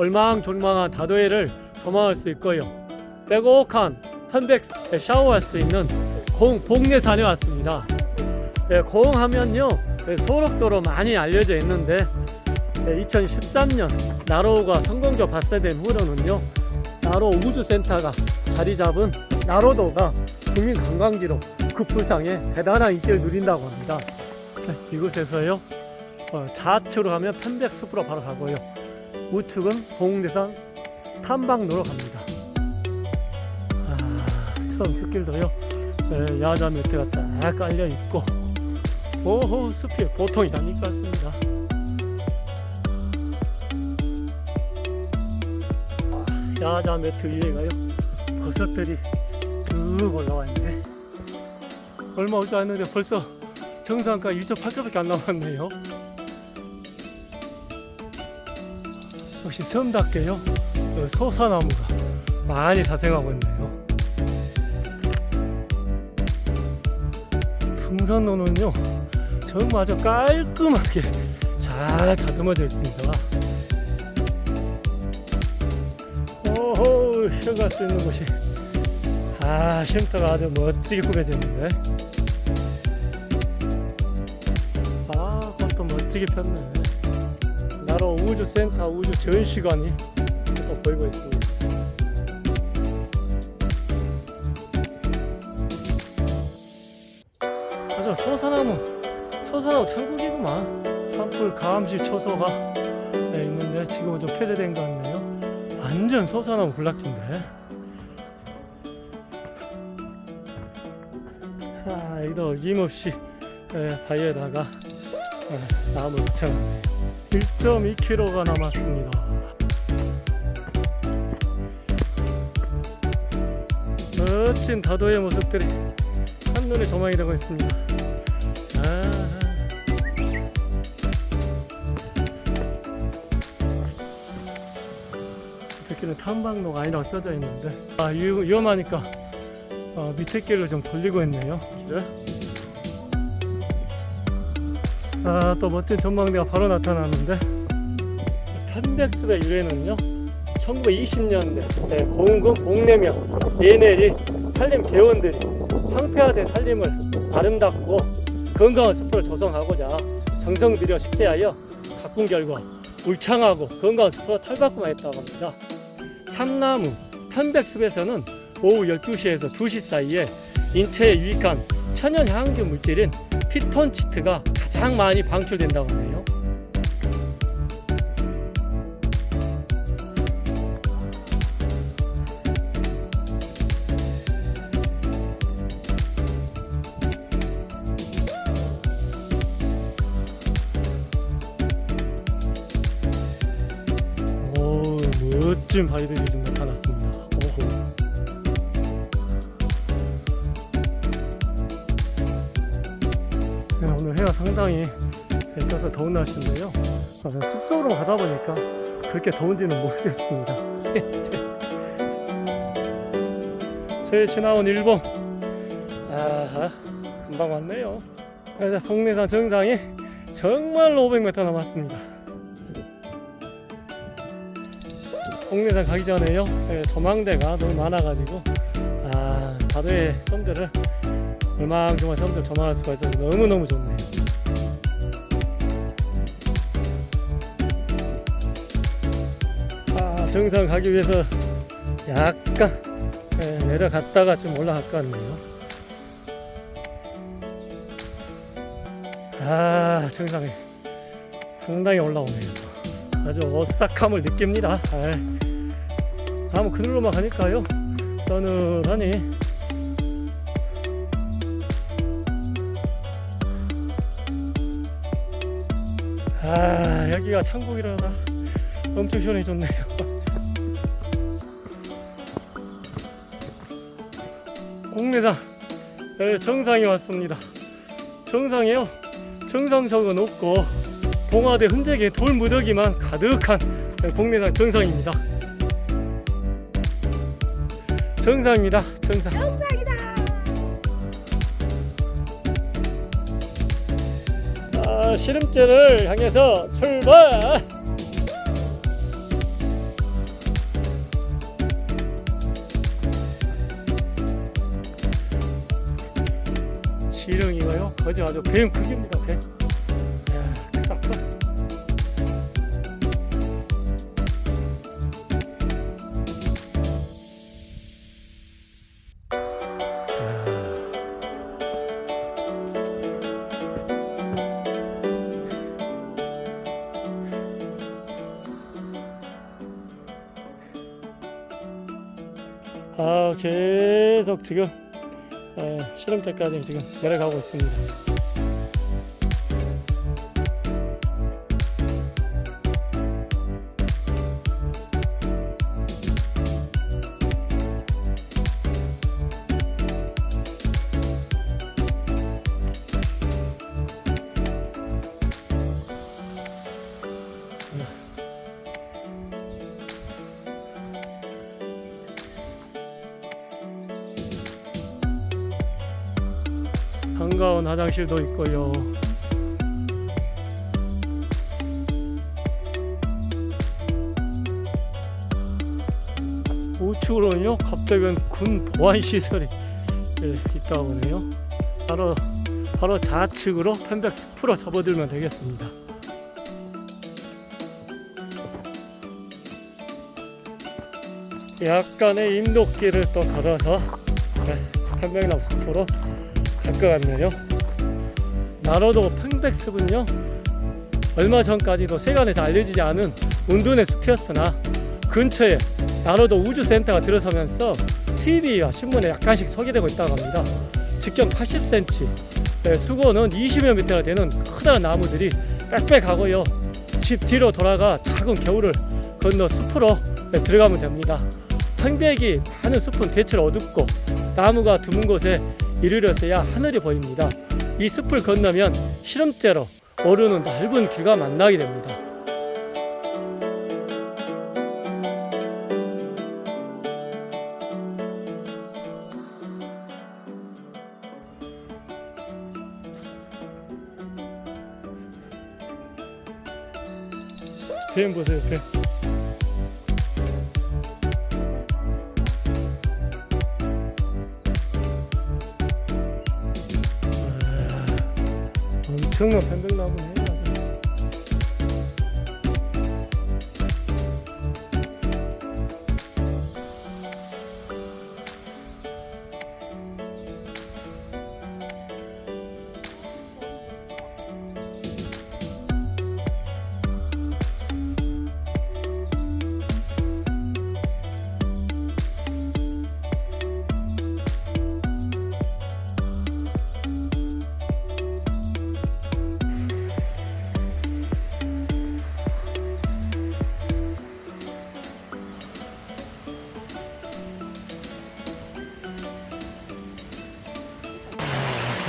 얼망졸망한 다도해를 조망할 수 있고요. 빼곡한 편백 샤워할 수 있는 공 복내산에 왔습니다. 네, 공하면요 네, 소록도로 많이 알려져 있는데 네, 2013년 나로우가 성공적 발사된 후로는요 나로우 우주센터가 자리 잡은 나로도가 국민 관광지로 급부상에 대단한 인기를 누린다고 합니다. 네, 이곳에서요 어, 좌측으로 가면 편백숲으로 바로 가고요 우측은 봉대산 탐방로로 갑니다. 아, 처음 숲길도요 네, 야자 매트가 딱 깔려 있고 오호 숲이 보통이 아닐 것 같습니다. 아, 야자 매트 위에가요 버섯들이 쭉 올라와 있네. 얼마 오지 않는데 벌써 정상가 1.8km밖에 안 남았네요. 어, 소사나무가 많이 자생하고 있네요. 풍선로는요 정말 아주 깔끔하게 잘 다듬어져 있습니다. 오호 쉬어갈 수 있는 곳이 아 쉼터가 아주 멋지게 꾸며져 있는데 아 그것도 멋지게 폈네 나로 우주센터 우주 전시관이 또 보이고 있습니다. 아주 소사나무 소사나무 천국이구만. 산불 감시 초소가 네, 있는데 지금은 좀 폐쇄된 것 같네요. 완전 소사나무 군락지인데. 아, 여기도 어김없이 예, 바위에다가 예, 나무를 붙여놨네요 1.2km가 남았습니다. 멋진 다도의 모습들이 한눈에 조망이 되고 있습니다. 아, 특히는 탐방로가 아니라고 써져 있는데. 아 위, 위험하니까 어, 밑에 길로 좀 돌리고 있네요. 길을 아 또 멋진 전망대가 바로 나타나는데 편백숲의 유래는요 1920년대 네, 고흥군 복내면 예내리 산림 개원들이 황폐화된 산림을 아름답고 건강한 숲을 조성하고자 정성 들여 식재하여 가꾼 결과 울창하고 건강한 숲으로 탈바꿈하였다고 합니다. 삼나무 편백숲에서는 오후 12시에서 2시 사이에 인체에 유익한 천연 향균 물질인 피톤치트가 가장 많이 방출된다고. 오, 멋진 바위들이 좀 오늘 해가 상당히 떠서 더운 날씨인데요. 아, 숲속으로 가다 보니까 그렇게 더운지는 모르겠습니다. 저희 지나온 일본, 아 금방 왔네요. 그래서 동네산 정상이 정말로 500m 남았습니다. 동네산 가기 전에요. 네, 조망대가 너무 많아가지고 아 다도의 섬들을 얼망정말 섬들 조망할 수가 있어서 너무너무 좋네요. 아, 정상 가기 위해서 약간 예, 내려갔다가 좀 올라갈 것 같네요. 아, 정상에 상당히 올라오네요. 아주 오싹함을 느낍니다. 아이, 아무 그늘로만 가니까요. 서늘하니 아 여기가 천국이라나? 엄청 시원해졌네요. 홍매장 네, 정상에 왔습니다. 정상이요? 정상석은 없고 봉화대 흔적의 돌 무더기만 가득한 복내산 정상입니다. 정상입니다. 정상 자 시름길을 향해서 출발! 시령이가요? 거저 아주 뱀 크기입니다. 뱀 아 계속 지금 에, 실험장까지 지금 내려가고 있습니다. 한가운 화장실도 있고요. 우측으로는요, 갑자기 군 보안 시설이 예, 있다 보네요. 바로 바로 좌측으로 펜백스 풀어 접어들면 되겠습니다. 약간의 인도길을 또 걸어서 네, 편백나무 숲으로 같네요. 나로도 팽백숲은요 얼마 전까지도 세간에 잘 알려지지 않은 운둔의 숲이었으나 근처에 나로도 우주센터가 들어서면서 TV와 신문에 약간씩 소개되고 있다고 합니다. 직경 80cm, 네, 수고는 20여 미터나 되는 커다란 나무들이 빽빽하고요. 집 뒤로 돌아가 작은 겨울을 건너 숲으로 네, 들어가면 됩니다. 팽백이 많은 숲은 대체로 어둡고 나무가 드문 곳에 이르러서야 하늘이 보입니다. 이 숲을 건너면 실험대로 오르는 넓은 길과 만나게 됩니다. 뱀 보세요, 뱀. 엄청난 편백나무네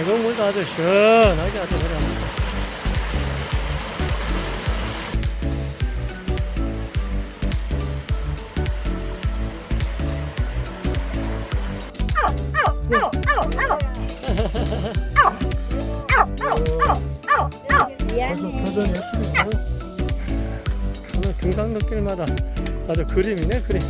계곡물도 아주 시원하게 아주. 표정이 예쁘네요. 오늘 등산로길마다 아주 그림이네 그림.